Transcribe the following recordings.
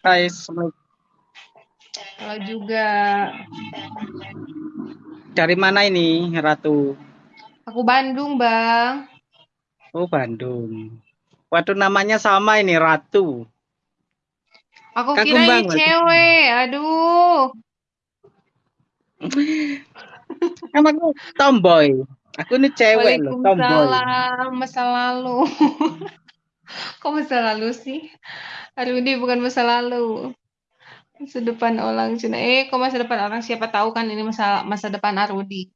Hai, Assalamualaikum. Halo juga. Dari mana ini, Ratu? Aku Bandung, Bang. Oh, Bandung. Waduh, namanya sama ini, Ratu. Aku Kagum kira ini cewek. Aduh. Namaku Tomboy. Aku ini cewek loh, Tomboy. Waalaikumsalam. Masa lalu. Kok masa lalu sih? Aduh, ini bukan masa lalu. Masa depan orang Cina. Eh, kok masa depan orang? Siapa tahu kan ini masa masa depan Arudi.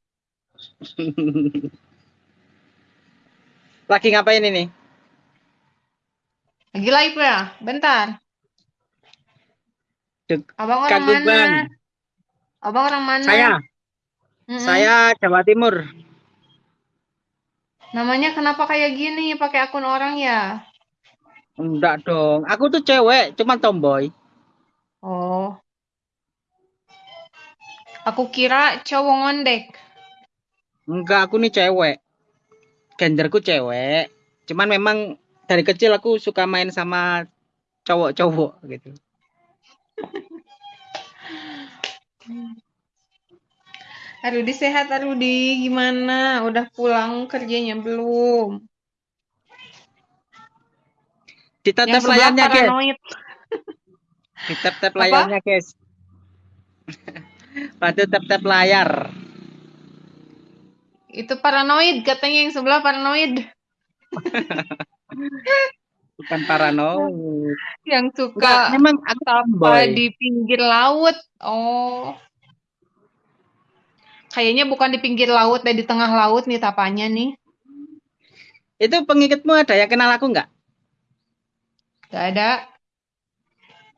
Lagi ngapain ini? Lagi live ya? Bentar. Dek, Abang orang Kagum mana? Bang. Abang orang mana? Saya, Mm-mm. saya Jawa Timur. Namanya kenapa kayak gini? Pakai akun orang ya? Enggak dong. Aku tuh cewek, cuma tomboy. Oh. Aku kira cowok ngondek. Enggak, aku nih cewek. Genderku cewek. Cuman memang dari kecil aku suka main sama cowok-cowok gitu. Arudi sehat Arudi, gimana? Udah pulang kerjanya belum? Yang sebelah layarnya, guys. Ditap-tap Apa? layarnya, guys. Pada tap-tap layar. Itu paranoid katanya yang sebelah paranoid. Bukan paranoid. Yang Enggak, suka memang tomboy. di pinggir laut. Oh. Kayaknya bukan di pinggir laut, dan di tengah laut nih tapanya nih. Itu pengikutmu ada yang kenal aku nggak? Gak ada.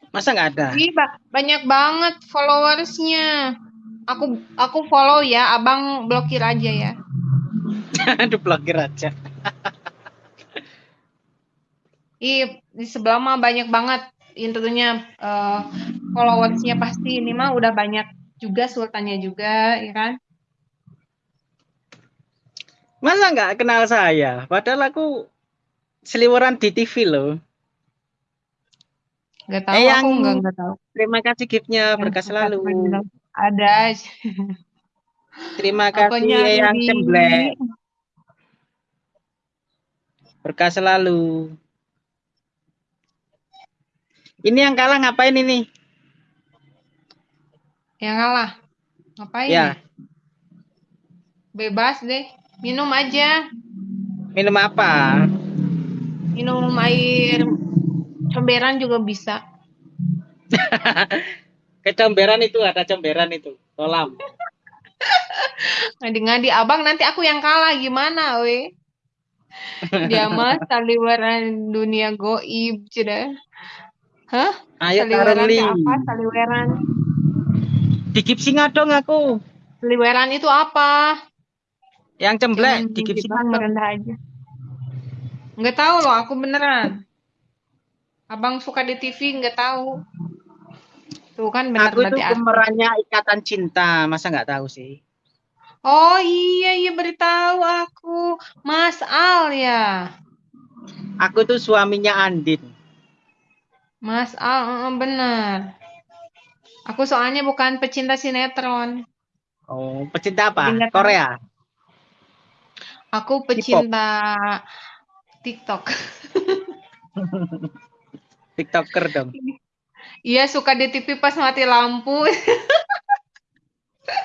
Masa nggak ada? Ih, ba- banyak banget followersnya. Aku aku follow ya, abang blokir aja ya. Aduh, blokir aja. Ih, di sebelah mah banyak banget intinya eh, followersnya pasti ini mah udah banyak juga sultannya juga, ya kan? Masa nggak kenal saya? Padahal aku seliweran di TV loh. Gak tahu, Eyang. aku nggak nggak tahu. Terima kasih giftnya, berkah selalu. Ada. Terima kasih Eyang. Cemblek, berkah selalu. Ini yang kalah ngapain ini? Yang ngalah. Ngapain? Ya, Bebas deh. Minum aja. minum apa? Minum air comberan juga bisa. Kecomberan itu ada comberan itu, kolam. Ngadi-ngadi abang nanti aku yang kalah gimana we? Dia mah saliweran dunia goib cina. Hah? Ayo Saliweran apa? Saliweran. Di Gipsinga dong aku. Saliweran itu apa? Yang cemblek Jangan di Gipsinga kita dong. merendah aja. Nggak tahu loh, aku beneran. Abang suka di TV nggak tahu. Tuh kan bener Aku itu pemerannya Ikatan Cinta, masa nggak tahu sih? Oh iya iya beritahu aku. Mas Al ya. Aku tuh suaminya Andin. Mas Al bener. Aku soalnya bukan pecinta sinetron. Oh, pecinta apa? Tahu. Korea. Aku pecinta TikTok. TikToker dong. Iya suka di TV pas mati lampu.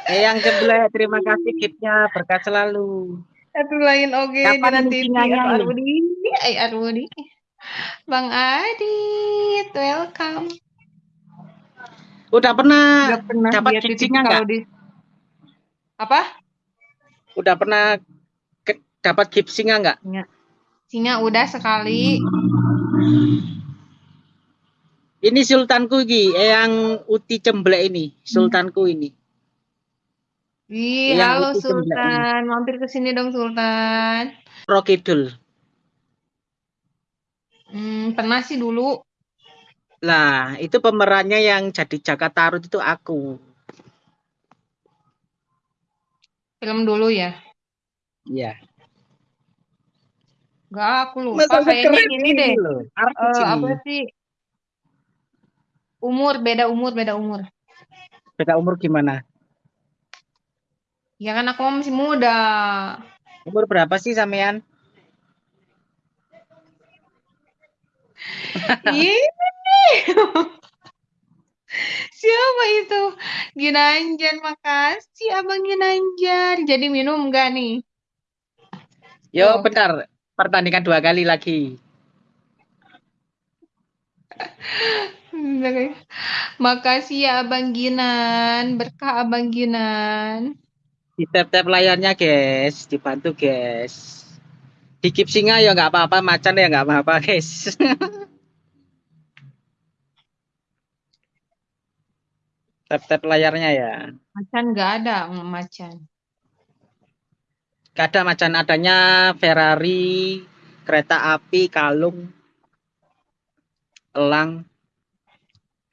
Eh, yang cemblek, terima kasih giftnya, berkah selalu. Satu lain oke di Kapan? Arudi. Eh Arudi. Bang Adit, welcome. Udah pernah Udah pernah dapat kalau nggak? di apa? Udah pernah ke- dapat gift singa nggak? Singa udah sekali. Ini sultanku Ki, eh, yang Uti Cemblek ini, sultanku ini. Wih, Yang halo Sultan. Mampir ke sini dong Sultan. Rokidul. Hmm, pernah sih dulu. Lah, itu pemerannya yang jadi Jaka Tarut itu aku. Film dulu ya. Iya. Enggak, aku lupa. Masa Kayaknya ini deh. loh. Eh, ini. apa sih? Umur, beda umur, beda umur. Beda umur gimana? Ya kan aku masih muda. Umur berapa sih sampean? Siapa itu? Ginanjar, makasih Abang Ginanjar. Jadi minum enggak nih? Yo, oh. bentar. Pertandingan dua kali lagi. Makasih ya Abang Ginan, berkah Abang Ginan. Di tap-tap layarnya guys, dibantu guys. Dikip singa ya nggak apa-apa, macan ya nggak apa-apa guys. tap-tap layarnya ya. Macan nggak ada, macan. Gak ada macan, adanya Ferrari, kereta api, kalung, elang.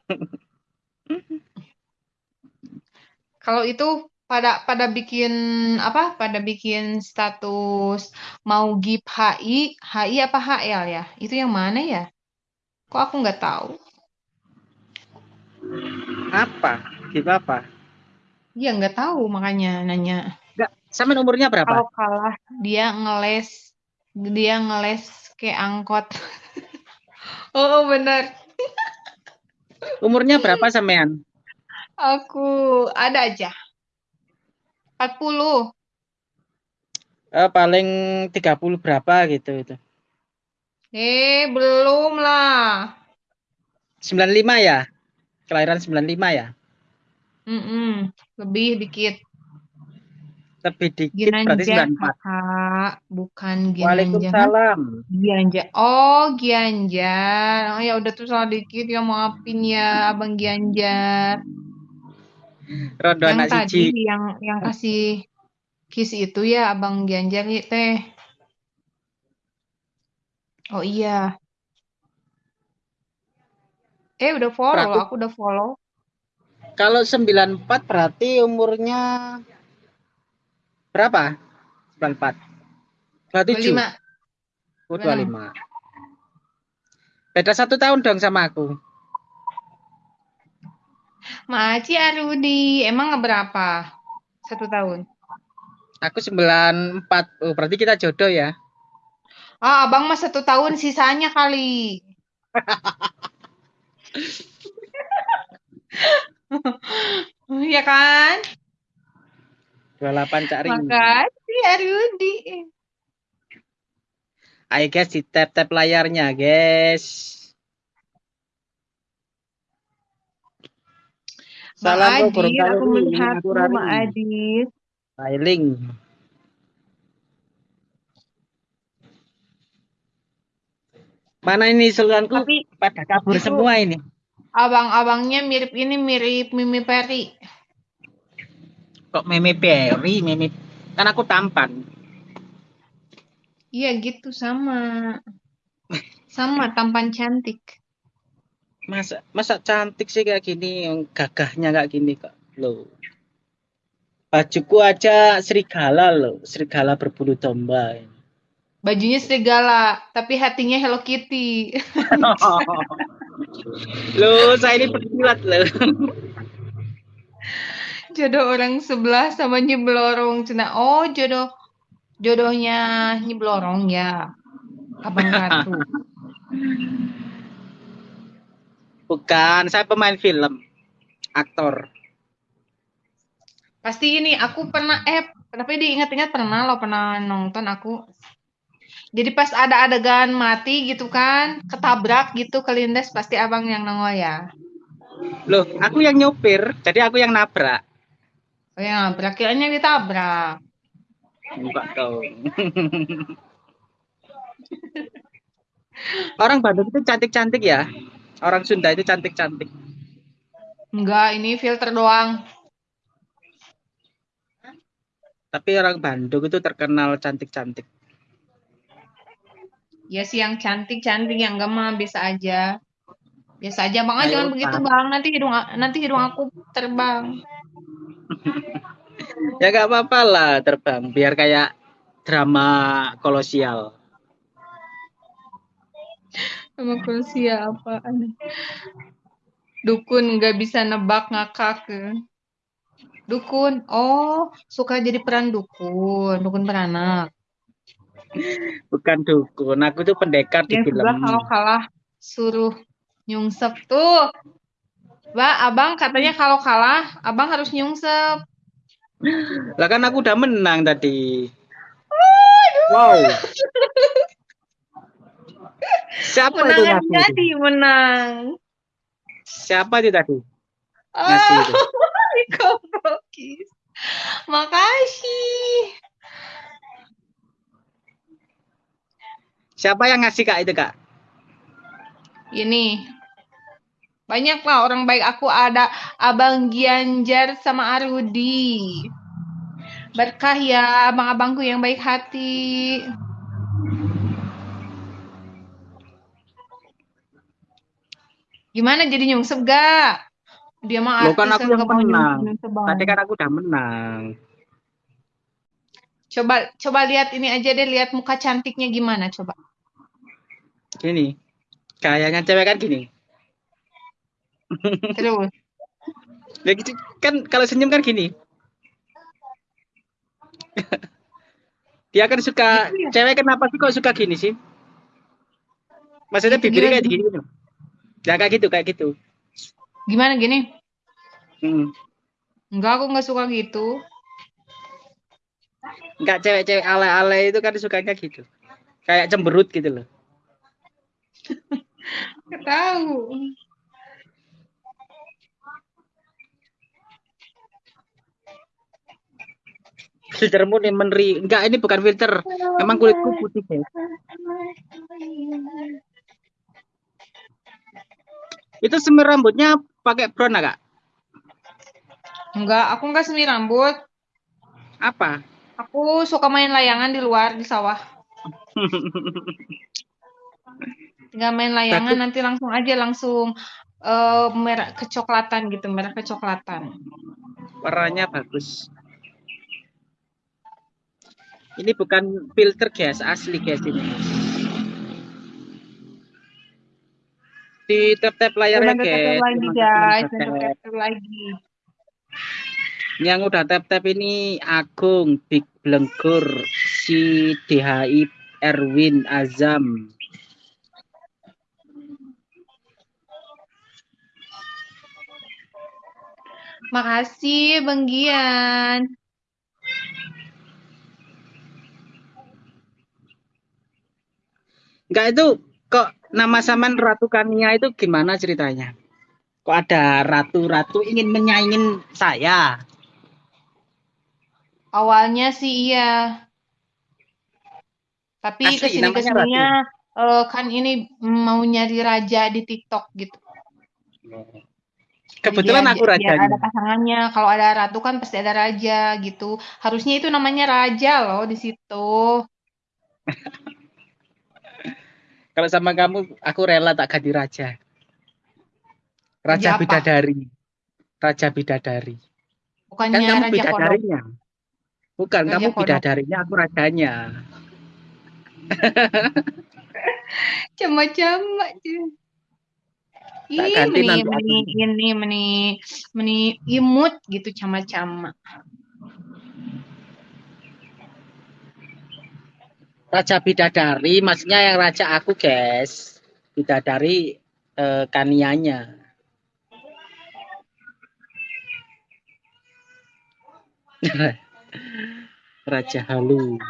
Kalau itu pada pada bikin apa? Pada bikin status mau gip HI, HI apa HL ya? Itu yang mana ya? Kok aku nggak tahu? Apa? Gip apa? Ya nggak tahu makanya nanya. Enggak, sama umurnya berapa? Kalau kalah dia ngeles dia ngeles kayak angkot. oh, oh benar. Umurnya berapa sampean? Aku ada aja. 40. Eh, paling 30 berapa gitu itu. Eh, belum lah. 95 ya? Kelahiran 95 ya? Mm -mm, lebih dikit. Lebih dikit Ginanjar, berarti 94. Kakak, bukan Ginanjar. Waalaikumsalam. Gianjar. Oh, Gianjar. Oh ya udah tuh salah dikit ya maafin ya Abang Gianjar. Rondo yang anak tadi siji. yang yang kasih kiss itu ya Abang Gianjar ya teh. Oh iya. Eh udah follow loh, aku udah follow. Kalau 94 berarti umurnya berapa? 94. 27. 25. Oh, 25. Beda satu tahun dong sama aku. Maci Arudi, emang berapa? Satu tahun. Aku 94. Oh, berarti kita jodoh ya. Ah, abang mah satu tahun sisanya kali. ya kan? 28 Cak Ring. Makasih Arudi. Ayo guys, di tap-tap layarnya, guys. Salam Ma Adit, aku melihatmu Ma Adit. Sailing. Mana ini seluruhanku Tapi, pada kabur semua ini. Abang-abangnya mirip ini mirip Mimi Peri. Kok Mimi Peri? Mimi kan aku tampan. Iya gitu. Sama. Sama tampan cantik. Masa masa cantik sih kayak gini? Yang gagahnya kayak gini kak lo bajuku aja serigala lo serigala berbulu domba bajunya serigala tapi hatinya Hello Kitty. Lo saya ini pekilat lo jodoh orang sebelah sama nyeblorong cina oh jodoh jodohnya nyeblorong ya abang ratu Bukan, saya pemain film, aktor. Pasti ini aku pernah eh tapi diingat-ingat pernah lo pernah nonton aku. Jadi pas ada adegan mati gitu kan, ketabrak gitu kelindes pasti abang yang nongol ya. Loh, aku yang nyopir, jadi aku yang nabrak. Oh yang nabrak, kiranya ditabrak. Enggak dong. Orang Bandung itu cantik-cantik ya. Orang Sunda itu cantik-cantik. Enggak, ini filter doang. Tapi orang Bandung itu terkenal cantik-cantik. Ya sih yang cantik-cantik yang enggak mah biasa aja. Biasa aja, Bang. Ayo, jangan begitu, Bang. Nanti hidung nanti hidung aku terbang. Ya enggak apa-apa lah terbang, biar kayak drama kolosial. Sama Kroasia apaan? Dukun nggak bisa nebak ngakak. Dukun. Oh, suka jadi peran dukun, dukun beranak. Bukan dukun, aku tuh pendekar di Yang film. kalau kalah suruh nyungsep tuh. Mbak, abang katanya kalau kalah, abang harus nyungsep. Lah kan aku udah menang tadi. Aduh. Wow. Siapa Menang itu? jadi menang. Siapa itu tadi? Oh, Ngasih itu. Makasih. Siapa yang ngasih kak itu kak? Ini. Banyak lah orang baik aku ada Abang Gianjar sama Arudi. Berkah ya abang-abangku yang baik hati. Gimana jadi nyungsep gak? Dia mah Loh artis kan aku yang menang. Tadi kan aku udah menang. Coba coba lihat ini aja deh lihat muka cantiknya gimana coba. Gini. Kayaknya cewek kan gini. Terus. Ya gitu kan kalau senyum kan gini. Dia kan suka Gitu ya? cewek kenapa sih kok suka gini sih? Maksudnya Gitu, bibirnya kayak gini gitu. Ya kayak gitu, kayak gitu. Gimana gini? Hmm. Enggak, aku nggak suka gitu. Enggak cewek-cewek ale-ale itu kan sukanya gitu. Kayak cemberut gitu loh. Tahu. Filtermu nih meneri. Enggak, ini bukan filter. Emang kulitku putih, guys. Itu semir rambutnya pakai brown enggak? Enggak, aku nggak semi rambut. Apa? Aku suka main layangan di luar di sawah. Tinggal main layangan nanti langsung aja langsung eh, merah kecoklatan gitu, merah kecoklatan. Warnanya bagus. Ini bukan filter, guys. Asli, guys ini. Di tap-tap layarnya, guys. lagi lagi. Yang udah tap-tap ini Agung, Big Blengkur, si DHI, Erwin, Azam. Makasih Bang Gian. Enggak itu kok nama saman Ratu Kania itu gimana ceritanya? Kok ada ratu-ratu ingin menyaingin saya? Awalnya sih iya. Tapi Asli, ke sini ke sininya eh, kan ini mau nyari raja di TikTok gitu. Kebetulan Biar- aku rajanya. ada pasangannya. Kalau ada ratu kan pasti ada raja gitu. Harusnya itu namanya raja loh di situ. Kalau sama kamu, aku rela tak ganti raja. Raja apa? bidadari. Raja bidadari. Bukannya Kan kamu raja kodok. bidadarinya. Bukan, Raja kamu kodok. bidadarinya, aku rajanya. Ih, ganti meni, nanti meni, ini, meni, meni imut gitu cama-cama. Raja bidadari, maksudnya yang raja aku, guys. Bidadari eh, kanianya. raja halu.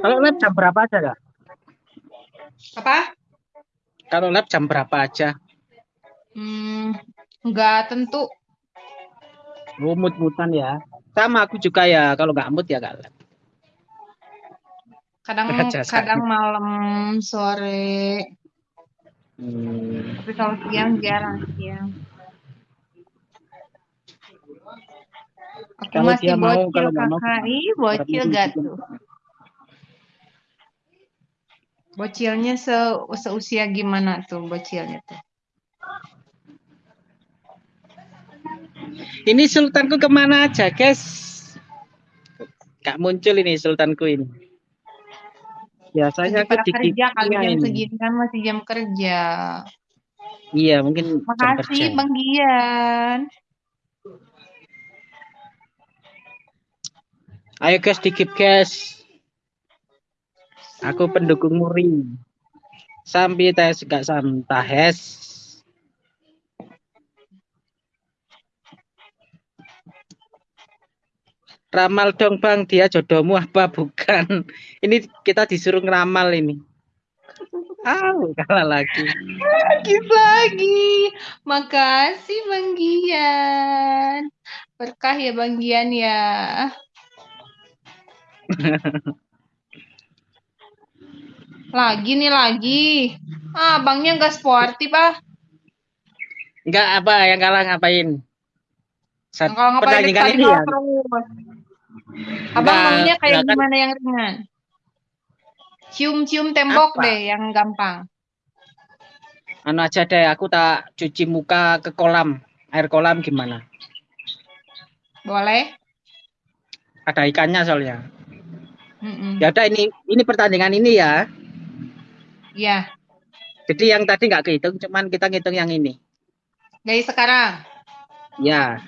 Kalau lab jam berapa aja, Kak? Apa? Kalau lab jam berapa aja? Hmm, nggak tentu. Oh, mut-mutan ya. Sama aku juga ya, kalau nggak mut ya nggak lab. Kadang kadang malam, sore. Hmm. Tapi kalau siang jarang siang. Aku Kalau masih dia mau, bocil kalau kakak. Ih, bocil gak gitu. tuh? Bocilnya se seusia gimana tuh bocilnya tuh? Ini sultanku ke mana aja, guys? Gak muncul ini sultanku ini. Biasanya aku pada di kerja kali jam ini. segini kan masih jam kerja. Iya, mungkin. Makasih Bang Gian. Ayo guys, dikip guys. Aku pendukung Muri. Sampai tes gak samtahes. Ramal dong bang, dia jodohmu apa bukan? Ini kita disuruh ngeramal ini. Ah, kalah lagi. Lagi lagi. Makasih Bang Gian. Berkah ya Bang Gian ya. lagi nih lagi. Ah, abangnya nggak sportif ah. Enggak apa yang kalah ngapain? Saat Kalau ngapain pertandingan tadi ini ya. terus. Abang Enggak, maunya kayak kan- gimana yang ringan? Cium-cium tembok Apa? deh yang gampang. Anu aja deh, aku tak cuci muka ke kolam. Air kolam gimana? Boleh? Ada ikannya soalnya. Mm-mm. Ya udah ini ini pertandingan ini ya. Ya, Jadi yang tadi nggak kehitung, cuman kita ngitung yang ini. dari sekarang. Ya,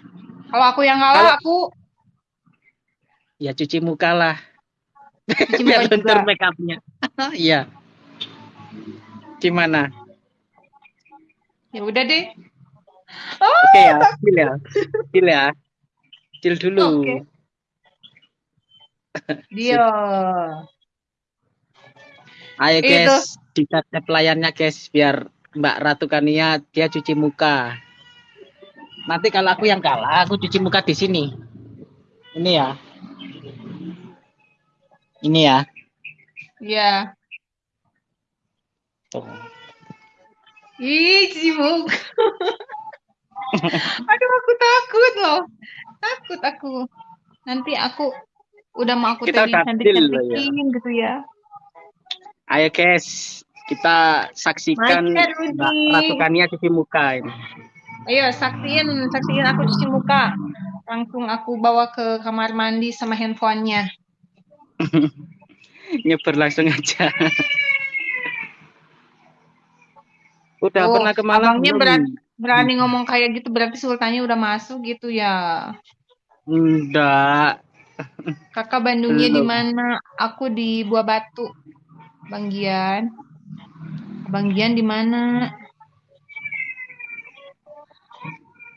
Kalau aku yang kalah, aku ya cuci muka lah. cuci Biar make upnya. Iya. Gimana? Ya udah deh. Oke ya, deal ya. Deal ya. Deal dulu. Oke. Dia. Ayo Itu. guys, di tap layarnya guys, biar Mbak Ratu Kania dia cuci muka. Nanti kalau aku yang kalah, aku cuci muka di sini. Ini ya. Ini ya. Ya. Tuh. Ih, muka. Aduh, aku takut loh. Takut aku. Nanti aku udah mau aku Kita tadi deal loh ya. gitu ya. Ayo guys, kita saksikan Mari, Rudi. Mbak Ratu Kania cuci muka ini. Ayo, saksiin, saksiin aku cuci muka. Langsung aku bawa ke kamar mandi sama handphonenya. Nyebar langsung aja. Udah Oh, pernah ke Malang abangnya berani, berani ngomong kayak gitu, berarti sultannya udah masuk gitu ya. Enggak. Kakak Bandungnya di mana? Aku di Buah Batu. Bang Gian. Bang Gian di mana?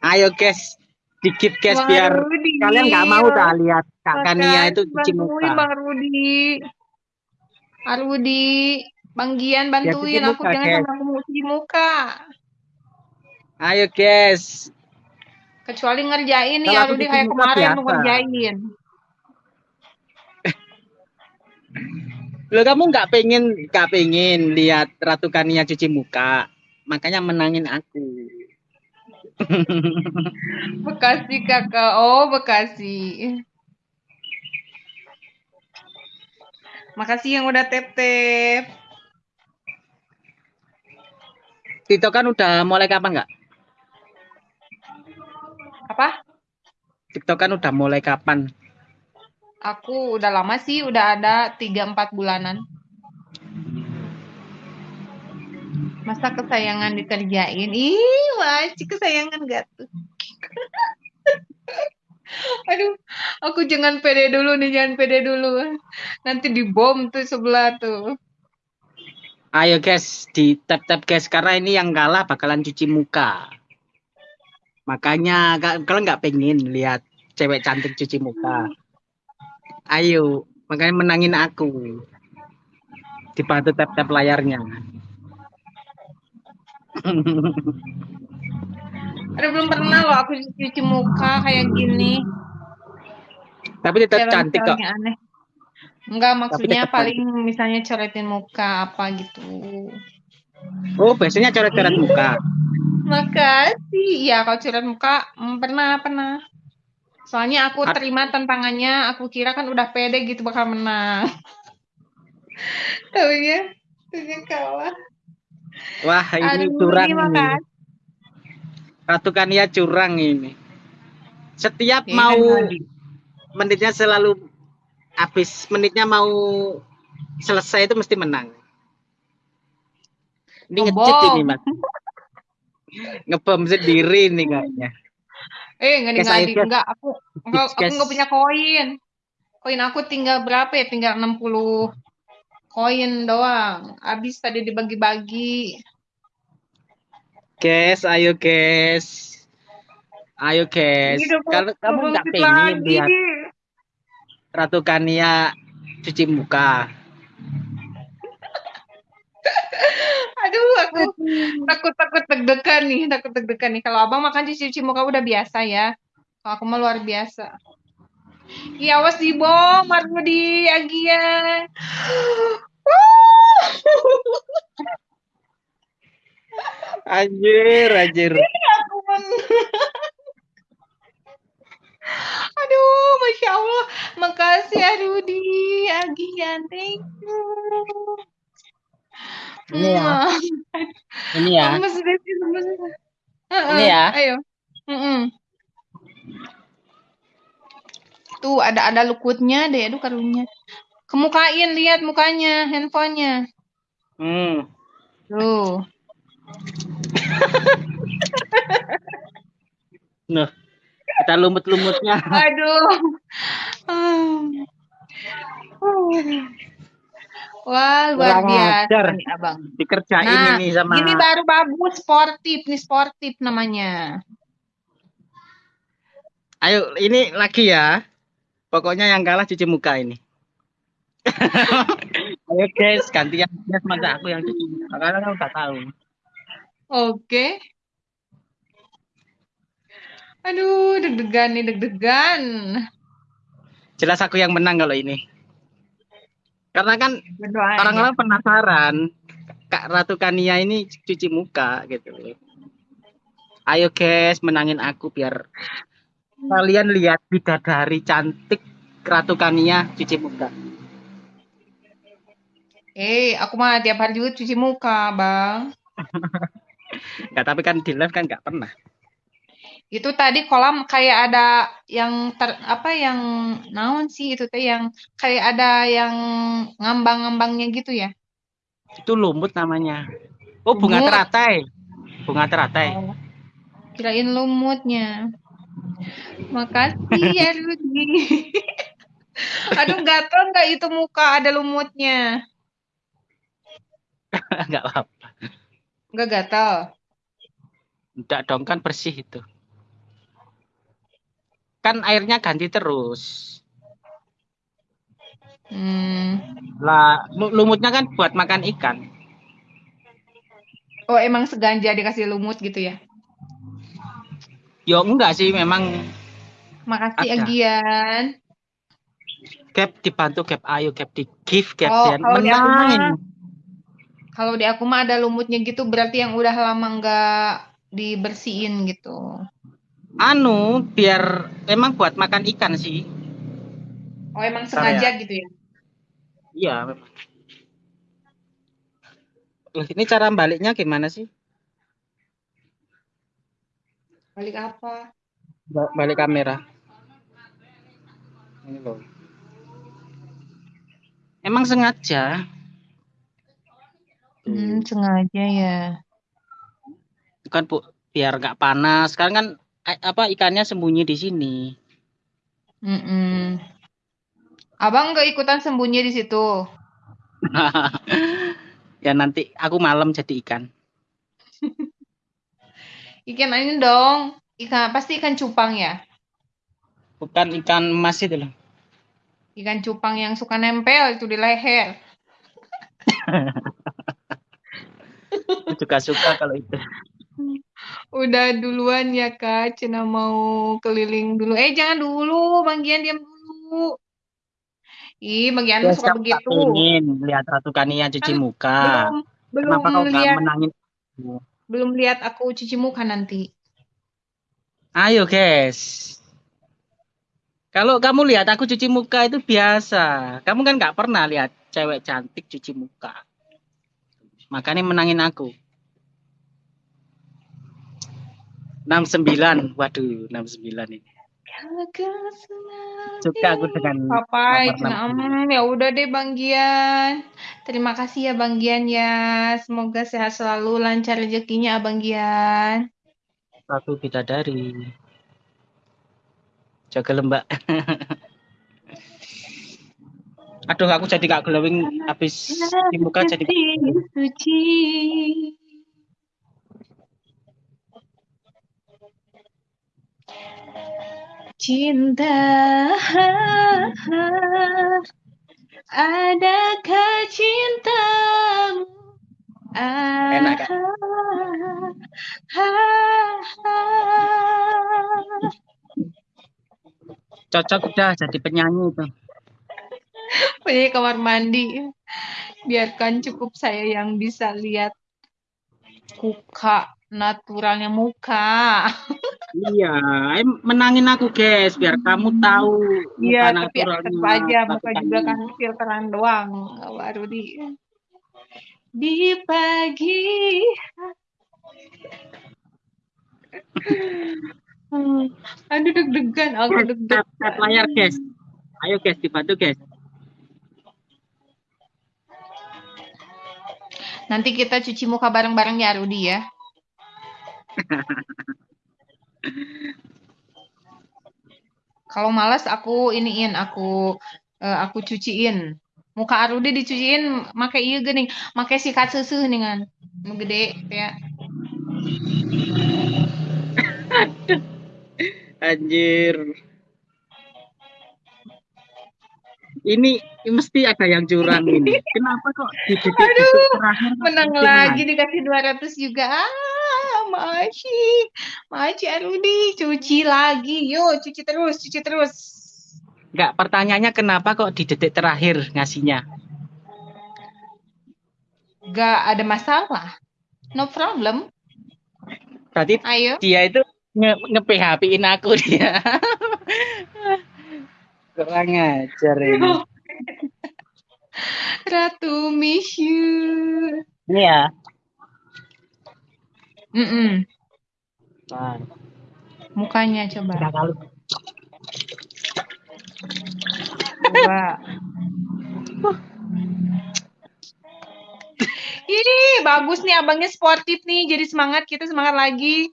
Ayo guys, dikit guys biar kalian nggak mau dah lihat Kak Kania itu cuci muka. Bang Rudi. Bang Rudi, Bang Gian bantuin cuci aku muka, jangan sampai aku cuci muka. Ayo guys, Kecuali ngerjain nih Kalau ya Rudi cuci kayak kemarin lu biasa. ngerjain. lo kamu nggak pengen nggak pengen lihat Ratu Kania cuci muka, makanya menangin aku. Bekasi kakak, oh Bekasi. Makasih yang udah tep-tep. Tito kan udah mulai kapan nggak? Apa? TikTok kan udah mulai kapan? Aku udah lama sih, udah ada 3-4 bulanan. Masa kesayangan dikerjain? Ih, wajib kesayangan gak tuh? Aduh, aku jangan pede dulu nih, jangan pede dulu. Nanti dibom tuh sebelah tuh. Ayo guys, di tap tap guys karena ini yang kalah bakalan cuci muka. Makanya ka- kalau nggak pengen lihat cewek cantik cuci muka, ayo makanya menangin aku. Dibantu tap tap layarnya. Aduh, belum pernah loh aku cuci muka kayak gini. Tapi tetap cantik kok. Aneh. Enggak, maksudnya paling misalnya coretin muka apa gitu. Oh biasanya coret-coret muka. Makasih. Ya, kalau coret muka mm, pernah, pernah. Soalnya aku terima tantangannya, aku kira kan udah pede gitu bakal menang. Taunya, taunya kalah. Wah ini Aduh, curang kasih. Ratu Kania curang ini. Setiap Ya, mau Adi. menitnya selalu habis menitnya mau selesai itu mesti menang. Ini ngecit ini mas. Ngebom sendiri nih kayaknya. Eh, ayo, ngadi enggak aku enggak aku Guys. enggak punya koin. Koin aku tinggal berapa ya? Tinggal 60 koin doang. Habis tadi dibagi-bagi. Guys, ayo guys. Ayo mau- Kalau kamu nggak bangkit pengen lihat Ratu Kania cuci muka. Aduh, aku takut-takut deg-degan nih, takut deg-degan nih. Kalau abang makan cuci-cuci muka udah biasa ya. Kalau aku mah luar biasa. Iya, awas dibom, Marudi, Agia. Anjir, anjir. Aku men- Aduh, Masya Allah. Makasih Arudi, Agian. Thank you. Ini ya. Mwah. Ini ya. Lemes. Heeh, Ini ya. Ayo. Mm-mm. Tuh ada ada lukutnya deh, aduh karunya. Kemukain lihat mukanya, handphonenya. Hmm. Tuh. Nah, kita lumut-lumutnya. Aduh. Wah, luar biasa nih, Abang. Dikerjain Nah, ini sama Ini baru bagus, sportif nih, sportif namanya. Ayo, ini lagi ya. Pokoknya yang kalah cuci muka ini. Ayo guys, gantian guys masa aku yang cuci muka. Karena kamu nggak tahu. Oke. Aduh, deg-degan nih, deg-degan. Jelas aku yang menang kalau ini. Karena kan orang-orang penasaran Kak Ratu Kania ini cuci muka gitu. Ayo guys, menangin aku biar kalian lihat bidadari cantik Ratu Kania cuci muka. Eh, aku mah tiap hari juga cuci muka, Bang. Nggak, tapi kan di live kan nggak pernah. Itu tadi kolam kayak ada yang ter apa yang naon sih itu teh yang kayak ada yang ngambang-ngambangnya gitu ya. Itu lumut namanya. Oh, bunga Lumut. teratai. Bunga teratai. Oh, kirain lumutnya. Makasih ya Rudi. Aduh gatel nggak itu muka ada lumutnya. Nggak apa-apa. Nggak gatel. Enggak dong, kan bersih itu. Kan airnya ganti terus. Hmm. Lah, lu- lumutnya kan buat makan ikan. Oh emang seganja dikasih lumut gitu ya. Yo enggak sih, memang Makasih Ada. Agian. Gap dibantu Gap Ayo, Gap di give, Gap Oh, dan di aku menang. Kalau di aku mah ada lumutnya gitu berarti yang udah lama nggak dibersihin gitu. Anu, biar emang buat makan ikan sih. Oh emang Bentar sengaja gitu ya. Iya, memang. Loh, ini cara baliknya gimana sih? Balik apa? Ba- Balik kamera. Ini loh. Emang sengaja. Hmm, sengaja ya. Bukan bu, biar nggak panas. Sekarang kan eh, apa ikannya sembunyi di sini. Mm-mm. Abang nggak ikutan sembunyi di situ. ya nanti aku malam jadi ikan. Ikan ini dong. Ikan pasti ikan cupang ya. Bukan ikan emas itu loh. Ikan cupang yang suka nempel itu di leher. Juga suka kalau itu. Udah duluan ya Kak, Cina mau keliling dulu. Eh jangan dulu, Bang Gian diam dulu. Ih, Bang Gian Ya, suka begitu. pengen lihat Ratu Kania cuci Kan muka. Belum belum Kenapa kau nggak lihat menangin? belum lihat aku cuci muka nanti. Ayo guys. Kalau kamu lihat aku cuci muka itu biasa. Kamu kan nggak pernah lihat cewek cantik cuci muka. Makanya menangin aku. 69. Waduh, 69 ini. Suka aku dengan Papai, nomor Cina. 60. Hmm, ya udah deh Bang Gian. Terima kasih ya Bang Gian ya. Semoga sehat selalu, lancar rezekinya Abang Gian. Satu bidadari. Jaga lembak. Aduh, aku jadi gak glowing habis di muka jadi suci. Cinta Adakah cintamu Enak. Cocok udah jadi penyanyi itu. Punya kamar mandi. Biarkan cukup saya yang bisa lihat muka naturalnya muka. Iya, menangin aku guys, biar kamu tahu Iya, tapi tetap aja muka juga kan filteran doang. Baru di di pagi. Hmm, Aduh deg-degan, aku deg-degan. tap layar guys. Ayo guys, dibantu guys. Nanti kita cuci muka bareng-bareng ya Rudi ya. Kalau malas aku iniin, aku eh, aku cuciin. Muka Arudi dicuciin make ieu geuning, make sikat susu ningan. Nu gede ya. Anjir. Ini mesti ada yang curang ini. Kenapa kok di kok Menang lagi dikasih 200 juga. Ah, Maci. Maci Arudi cuci lagi. Yo, cuci terus, cuci terus. Enggak, pertanyaannya kenapa kok di detik terakhir ngasihnya? Gak ada masalah. No problem. Berarti Ayo. dia itu nge, nge PHP-in aku dia. Kurang ajar ini. Ratu miss you. Ini ya. Mm-mm. Nah, Mukanya coba. tiga kali. Coba. Ih, bagus nih abangnya sportif nih. Jadi semangat kita semangat lagi.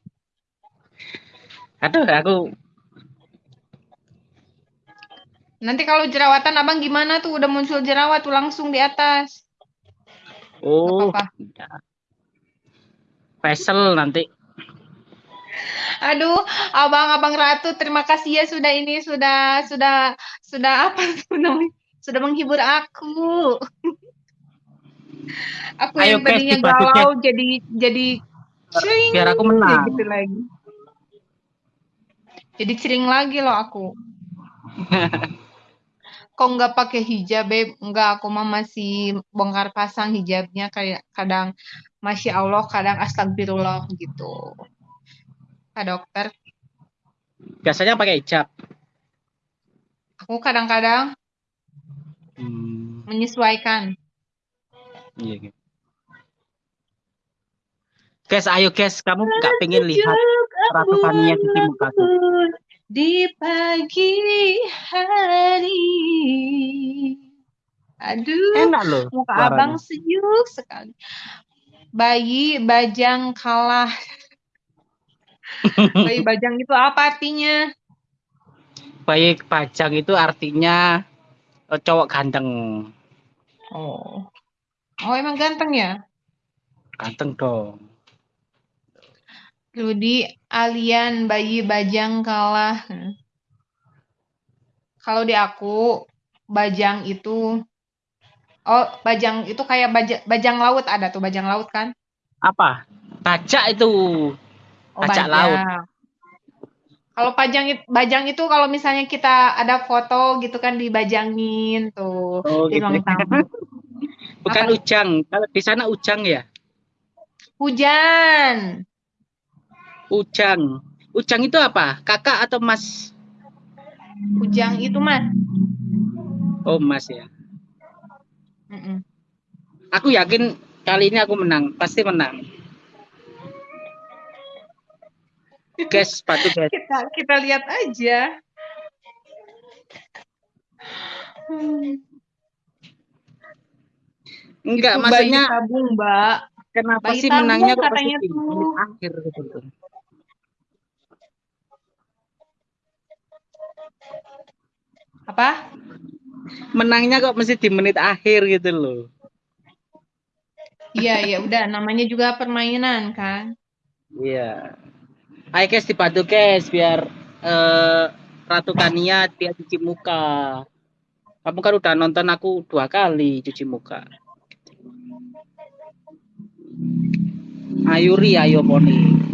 Aduh, aku Nanti kalau jerawatan abang gimana tuh? Udah muncul jerawat tuh langsung di atas. oh, apa-apa. Faisal nanti. Aduh, abang-abang Ratu, terima kasih ya sudah ini sudah sudah sudah apa tuh namanya? Sudah menghibur aku. aku Ayo, yang tadinya galau jadi jadi cering Biar aku menang. gitu lagi. Jadi cering lagi loh aku. Kok nggak pakai hijab, Beb? Nggak, aku mah masih bongkar pasang hijabnya kayak kadang Masya Allah, kadang astagfirullah gitu. Kak dokter, Biasanya pakai hijab. aku kadang-kadang Hmm, menyesuaikan. iya, gitu. Guys, ayo guys, kamu nggak pengen lihat Ratu Tania cuci muka tuh? di pagi hari. Aduh, Enak loh muka suaranya. abang sejuk sekali. Bayi bajang kalah. Bayi bajang itu apa artinya? Bayi pajang itu artinya eh, cowok ganteng. Oh. Oh, emang ganteng ya? Ganteng dong. Rudi alien bayi bajang kalah. Hmm. Kalau di aku, bajang itu Oh, bajang itu kayak baja, bajang laut ada tuh bajang laut kan? Apa? Bajak itu. Oh, Bajak laut. Kalau pajang bajang itu kalau misalnya kita ada foto gitu kan dibajangin tuh Oh, di gitu. ruang tamu. Bukan Apa? ujang. Kalau di sana ujang ya? Hujan. Ujang. Ujang itu apa? Kakak atau mas? Ujang itu mas. Oh, mas ya. Mm-mm. Aku yakin kali ini aku menang. Pasti menang. Guys, sepatu guys. Kita kita lihat aja. Hmm. Enggak, Itu maksudnya tabung, Mbak. kenapa bayi sih tabung menangnya katanya tuh. akhir gitu loh. Apa? Menangnya kok mesti di menit akhir gitu loh. Iya, ya udah namanya juga permainan kan. Iya. Ayo guys dibantu guys biar eh, Ratu Kania dia cuci muka. Kamu kan udah nonton aku dua kali cuci muka. Ayuri ayo poni.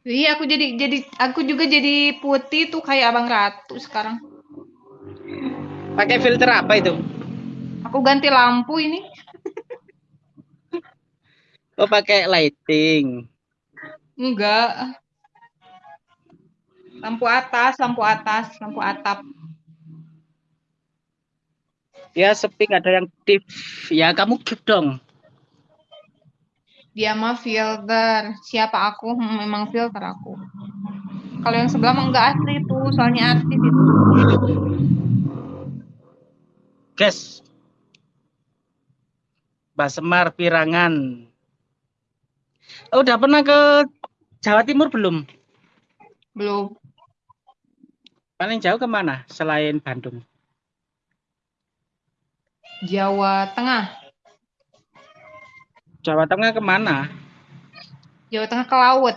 Iya, aku jadi jadi aku juga jadi putih tuh kayak Abang Ratu sekarang. Pakai filter apa itu? Aku ganti lampu ini. Oh pakai lighting. Enggak. Lampu atas, lampu atas, lampu atap. Ya sepi nggak ada yang tip. Ya kamu give dong. Dia mah filter. Siapa aku? Hmm, memang filter aku. Kalau yang sebelah mah enggak asli tuh, soalnya artis itu. Guys. Mbak Semar Pirangan. Oh, udah pernah ke Jawa Timur belum? Belum. Paling jauh ke mana selain Bandung? Jawa Tengah. Jawa Tengah ke mana? Jawa Tengah ke laut.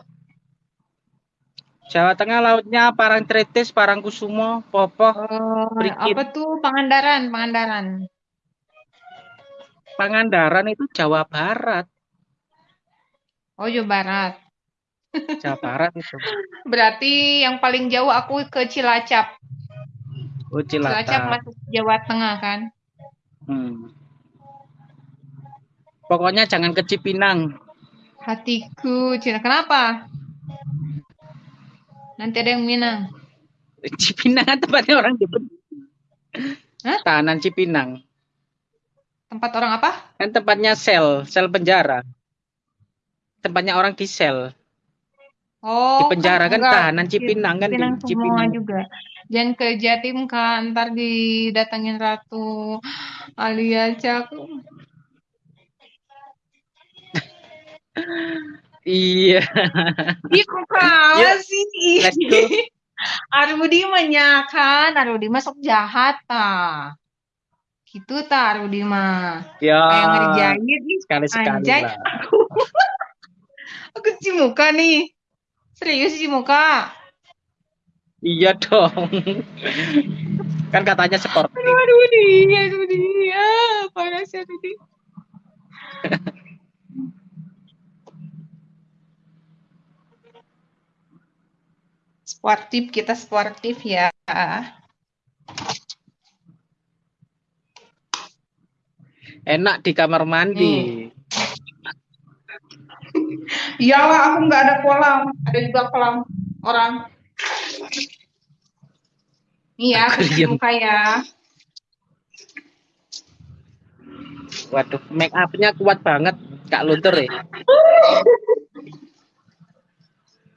Jawa Tengah lautnya Parangtritis, Parangkusumo, Popoh, Eh, Brigit. apa tuh Pangandaran, Pangandaran. Pangandaran itu Jawa Barat. Oh, Jawa Barat. Jawa Barat itu. Berarti yang paling jauh aku ke Cilacap. Oh, Cilacap Cilacap. masuk Jawa Tengah kan. Hmm. Pokoknya jangan ke Cipinang. Hatiku, Cina. Kenapa? Nanti ada yang Minang. Cipinang kan tempatnya orang Jepang. Hah? Tahanan Cipinang. Tempat orang apa? Kan tempatnya sel, sel penjara. Tempatnya orang di sel. Oh, Di penjara kan enggak. tahanan Cipinang kan di Cipinang semua Cipinang. juga. Jangan ke Jatim kan, ntar didatangin Ratu Alia Cak. Iya. Ih, kok kalah sih? let's go. Arudi mah kan, Arudi masuk jahat ta. Gitu ta Arudi mah. Ya. Kayak ngerjain ih. Sekali-sekali Anjay. lah. Aku cuci muka nih. Serius cuci muka. Iya dong. kan katanya sportif. Aduh, aduh, dia, aduh, dia. Panas ya, aduh, dia. Sportif, kita sportif ya. Enak di kamar mandi. Iyalah, aku nggak ada kolam. Ada juga kolam orang. Iya, aku cuci muka ya. Waduh, make up-nya kuat banget. Kak Luntur ya.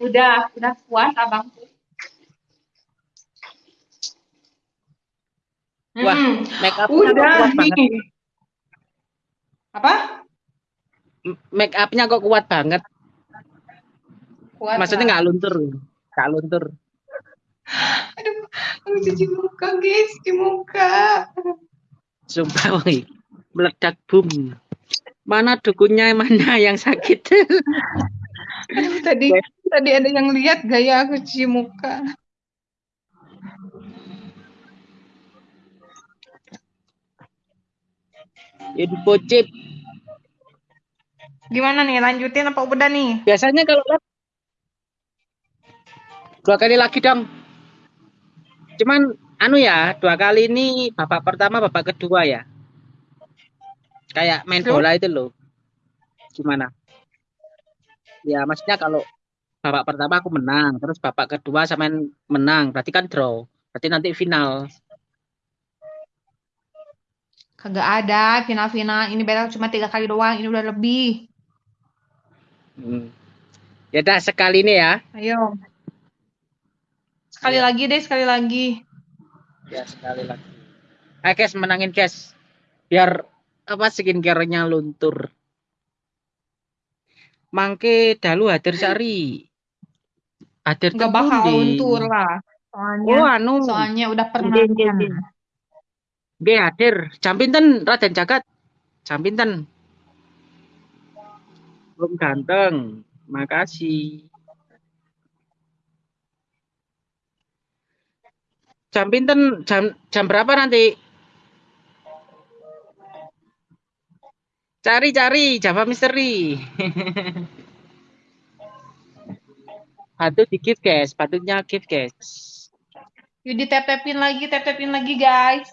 Udah, udah puas abang. Wah, Mm-mm. make kok udah kuat banget. nih. Apa? Make up-nya kok kuat banget. Kuat Maksudnya nggak luntur. Kak Luntur. Aduh, aku cuci muka guys, cuci muka. Sumpah, woi. Meledak boom. Mana dukunnya, mana yang sakit? Aduh, tadi tadi ada yang lihat gaya aku cuci muka. Ya dipocip. Gimana nih, lanjutin apa udah nih? Biasanya kalau dua kali lagi dong. Cuman anu ya, dua kali ini babak pertama, babak kedua ya. Kayak main bola itu loh. Gimana? Ya, maksudnya kalau babak pertama aku menang, terus babak kedua sama menang, berarti kan draw. Berarti nanti final. Kagak ada final-final. Ini battle cuma tiga kali doang. Ini udah lebih. Hmm. Ya dah sekali ini ya. Ayo. Sekali Ayo. lagi deh, sekali lagi. Ya sekali lagi. Ayo guys menangin guys. Biar apa skincare-nya luntur. Mangke dalu hadir cari. Hadir Nggak bakal luntur lah. Soalnya, Oh anu. soalnya udah pernah. Nggih, nggih. Hadir. Jam pinten Raden Jagat? Jam pinten? Om ganteng. Makasih. Jam pinten? Jam jam berapa nanti? Cari-cari Java Misteri. Patut di gift guys, patutnya gift guys. Yuk di tap-tapin lagi, tap-tapin lagi guys.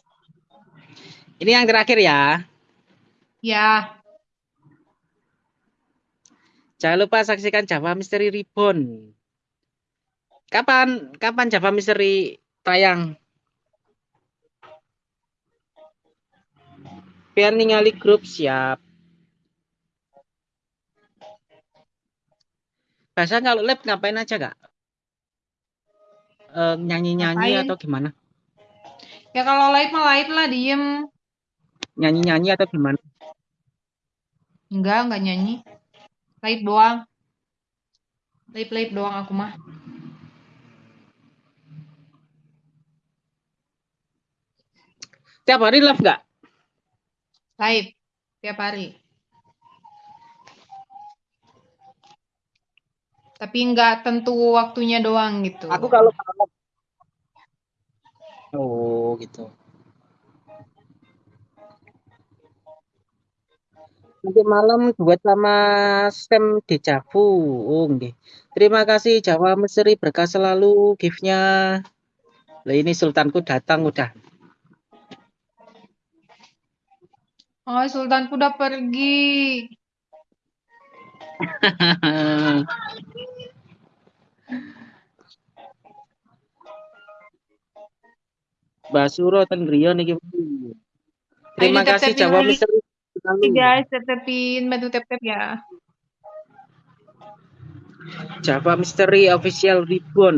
Ini yang terakhir ya. Ya, Jangan lupa saksikan Java Misteri Reborn. Kapan kapan Java Misteri tayang? Biar ningali grup siap. Biasa kalau lab ngapain aja kak? Eh, nyanyi-nyanyi Ngapain? atau gimana? ya kalau live mah live lah, diem. Nyanyi-nyanyi atau gimana? Enggak, enggak nyanyi. Live doang. Live-live doang aku mah. Tiap hari live nggak? Live. Tiap hari. Tapi enggak tentu waktunya doang gitu. Aku kalau. Oh gitu. Nanti malam buat sama stem Dejavu. Oh nggih. Terima kasih Jawa Mesri berkah selalu gift-nya. Lah ini sultanku datang udah. Oh, Sultanku udah pergi. Basuro ten griya niki. Terima kasih Jawa. Mesri. Oke guys, tap-tapin, bantu tap-tap ya. Java Misteri Official Ribbon.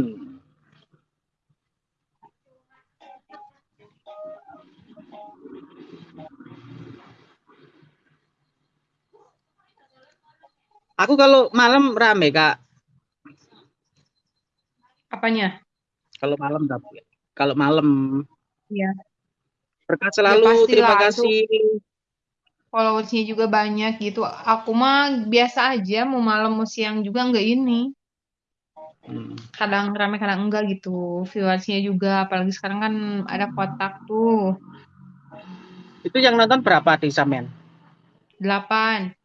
Aku kalau malam rame kak. Apanya? Kalau malam tapi kalau malam Iya. berkah selalu. pastilah, Terima itu- kasih. Followersnya juga banyak gitu. Aku mah biasa aja, mau malam mau siang juga enggak ini. Hmm. Kadang rame, kadang enggak gitu. Viewersnya juga, apalagi sekarang kan ada kotak tuh. Itu yang nonton berapa di Samen? Delapan.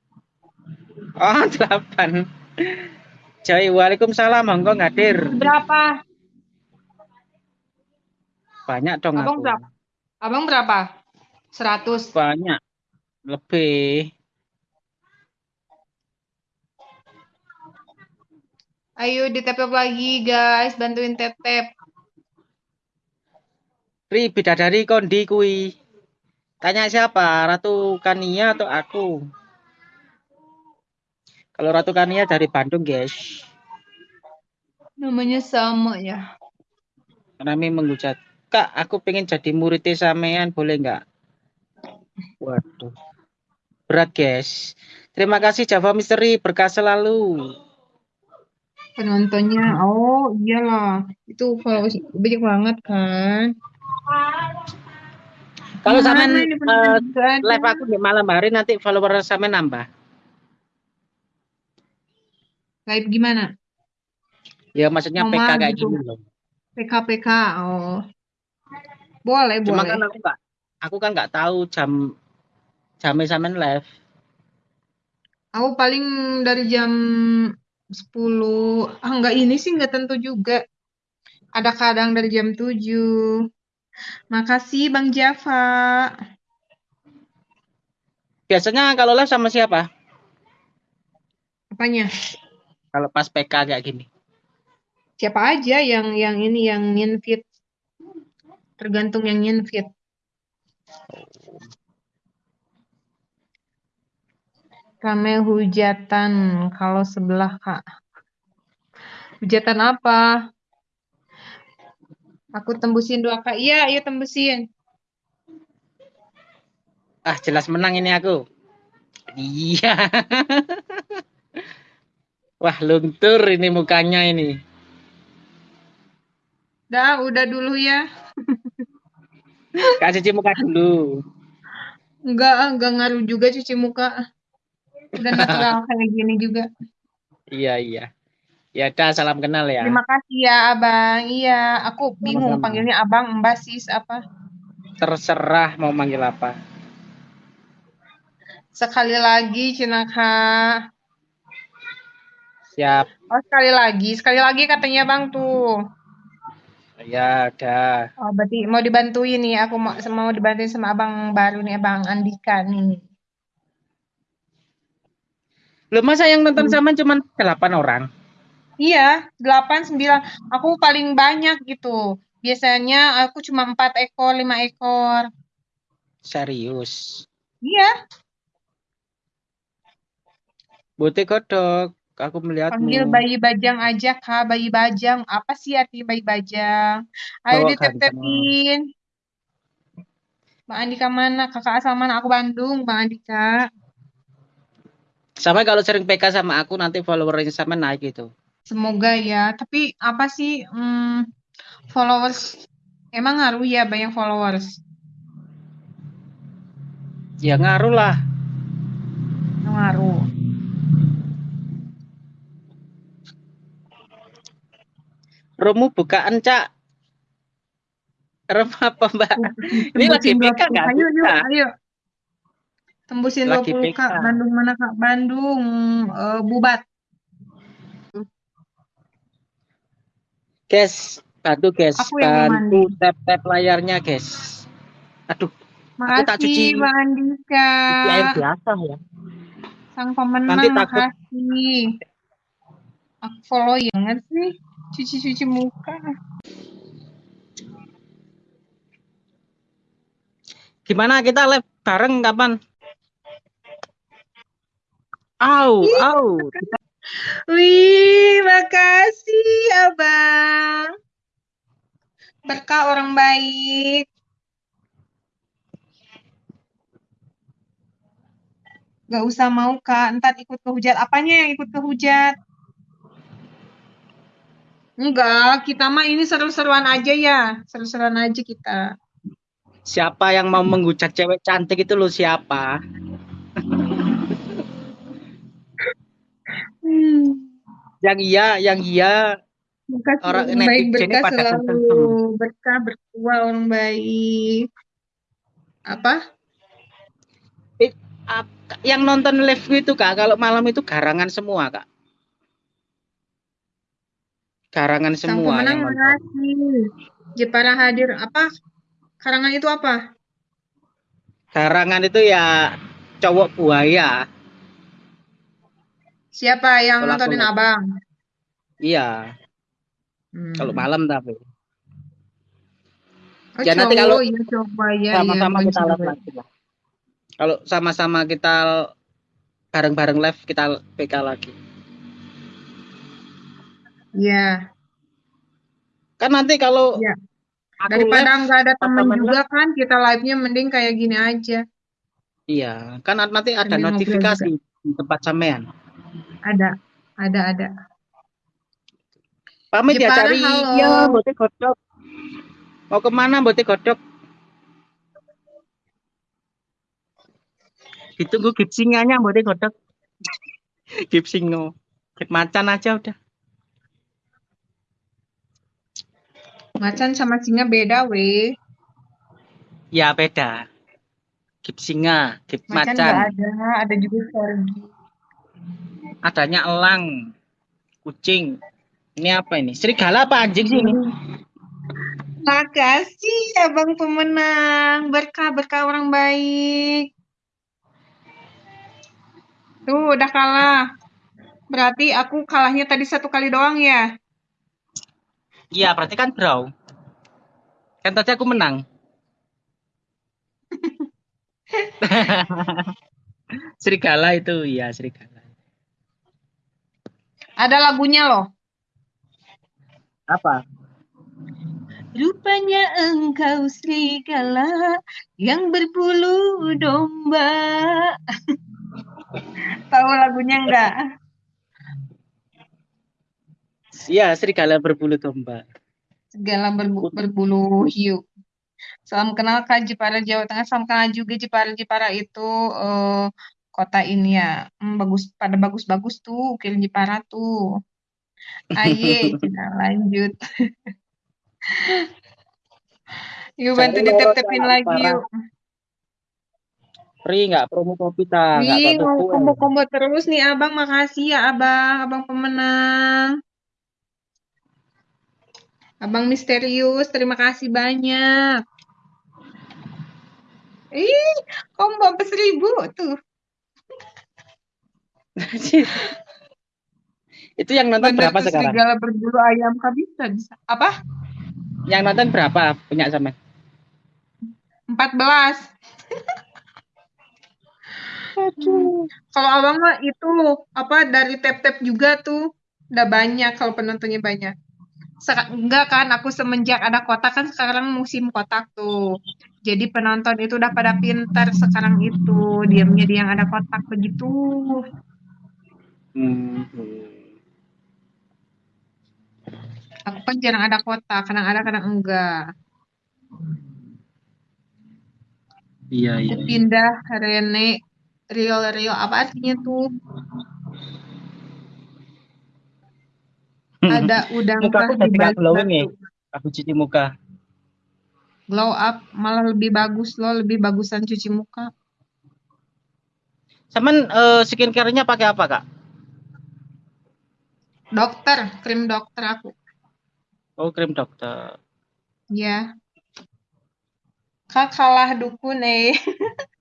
Oh delapan. Jai Waalaikumsalam Monggo ngadir. Berapa? Banyak dong Abang aku. berapa? Abang berapa? Seratus. Banyak. Lebih. Ayo di tap lagi guys, bantuin tap-tap. Ri bidadari kondi kui. Tanya siapa? Ratu Kania atau aku? Kalau Ratu Kania dari Bandung, guys. Namanya sama ya. Kami mengucap, Kak, aku pengen jadi muridnya sampean, boleh nggak? Waduh. Berat, guys. Terima kasih Java Misteri, berkah selalu. Penontonnya, oh iyalah. Itu followers banyak banget kan. Kalau sampean ini eh, live aku di malam hari nanti follower sampean nambah. Live gimana? Ya maksudnya Mama PK kayak gitu. gini loh. PK-PK, oh. Boleh, Cuma boleh. kan aku nggak aku kan nggak tahu jam jamnya sampean live. Aku paling dari jam 10. Ah, enggak ini sih enggak tentu juga. Ada kadang dari jam 7. Makasih Bang Java. Biasanya kalau live sama siapa? Apanya? Kalau pas PK kayak gini. Siapa aja yang yang ini yang invite. Tergantung yang invite. Rame hujatan kalau sebelah kak. Hujatan apa? Aku tembusin dua kak. Iya, iya tembusin. Ah, jelas menang ini aku. Iya. Wah, luntur ini mukanya ini. Dah, udah dulu ya. Kak cuci muka dulu. Enggak, enggak ngaruh juga cuci muka. Udah natural kayak gini juga. Iya, iya. Ya udah, salam kenal ya. Terima kasih ya, Abang. Iya, aku bingung Sama-sama. panggilnya Abang, Mbak, Sis, apa. Terserah mau manggil apa. Sekali lagi, Cinaka. Siap. Oh, sekali lagi. Sekali lagi katanya Bang tuh. Ya udah. Oh, berarti mau dibantuin nih. Aku mau, mau dibantuin sama Abang baru nih, Abang Andika nih. Lu masa yang nonton Hmm. sama cuma 8 orang? Iya, 8, 9. Aku paling banyak gitu. Biasanya aku cuma 4 ekor, 5 ekor. Serius. Iya, Butik kodok. Aku panggil melihatmu. bayi bajang aja, Kak. Bayi bajang. Apa sih arti bayi bajang? Ayo Bawa ditep-tepin. Bang Andika mana? Kakak asal mana? Aku Bandung, Bang Andika. Sama kalau sering PK sama aku nanti followernya sama naik gitu. Semoga ya. Tapi apa sih hmm, followers? Emang ngaruh ya banyak followers? Ya ngaruh lah. Ngaruh. Romu bukaan, Cak. Rom apa, Mbak? Ini lagi PK 20. nggak? Ayo, Bisa. ayo. Tembusin Lagi 20 Kak. PK. Bandung mana Kak? Bandung. eh, Bubat. Guys, bantu guys, Aku bantu tap-tap layarnya, guys. Aduh, aku tak cuci Makasih Bang Andika. cuci air biasa ya. Sang pemenang, Nanti takut makasih. Aku follow ya nggak sih? Cuci-cuci muka. gimana kita live bareng kapan? Au, au. Wih, makasih Abang. Berkah orang baik. Gak usah mau Kak, ntar ikut ke hujat. Apanya yang ikut ke hujat? Enggak, kita mah ini seru-seruan aja ya. Seru-seruan aja kita. Siapa yang mau menghujat cewek cantik itu lo siapa? Hmm. Yang iya, yang iya Makasih orang baik berkah selalu. Berkah berkuah orang baik. Apa? Eh, ap- Yang nonton live itu kak, kalau malam itu garangan semua kak. Garangan Sang semua pemenang makasih. Jepara hadir. Apa? Karangan itu apa? Garangan itu ya cowok buaya. Siapa yang Kalau nontonin abang? Iya, Hmm. kalau malam tapi. Oh, Ya nanti kalau ya coba ya ya sama-sama bukan kita live cewek. lagi lah. Kalau sama-sama kita bareng-bareng live kita PK lagi. Iya. Kan nanti kalau Iya. aku Daripada live nggak ada pas temen juga live, kan kita live-nya mending kayak gini aja. iya, kan nanti ada Sambil ngobrol notifikasi di tempat sampean. Ada, ada, ada. Pamit ya Jepara cari halo. ya bote godok. Mau ke mana bote godok? Ditunggu gipsinganya bote godok. Gipsingo. Gip macan aja udah. Macan sama singa beda weh. Ya beda. Gipsinga, gip Macan nggak macan. ada, ada juga corgi. Adanya elang, kucing. Ini apa ini? Serigala apa anjing sih ini? Makasih abang pemenang. Berkah berkah orang baik. Tuh udah kalah. Berarti aku kalahnya tadi satu kali doang ya. Iya, berarti kan draw. Kan tadi aku menang. serigala itu ya serigala. Ada lagunya loh. Apa? Rupanya engkau serigala yang berbulu domba. Tahu lagunya enggak? Iya, serigala berbulu domba. Segala berbu- berbulu hiu. Salam kenal Kak Jepara Jawa Tengah. Salam kenal juga Jepara Jepara itu eh, kota ini ya. Hmm, bagus pada bagus-bagus tuh ukir Jepara tuh. Aye, kita lanjut. Yuk bantu ditep-tepin lagi yuk. Free nggak promo kopi ta? Kue. combo-combo terus nih abang. Makasih ya abang, abang pemenang. Abang misterius, terima kasih banyak. Ih, sampai seribu tuh. itu yang nonton Bandar berapa sekarang? serigala berbulu ayam bisa. Apa? Yang nonton berapa punya sama? 14. Kalau abang mah itu apa dari tap-tap juga tuh udah banyak kalau penontonnya banyak. Seka- enggak kan aku semenjak ada kotak kan sekarang musim kotak tuh. Jadi penonton itu udah pada pintar sekarang itu diamnya di yang ada kotak begitu. Hmm. Aku kan jarang ada kotak, kadang ada kadang enggak. Iya Aku iya. pindah Rene Real Real apa artinya tuh? Ada udang Muka aku nggak glowing ya. Aku cuci muka. Glow up malah lebih bagus loh, lebih bagusan cuci muka. Saman eh, skincare-nya pakai apa kak? Dokter, krim dokter aku. Oh krim dokter. Ya. Kak kalah dukun eh.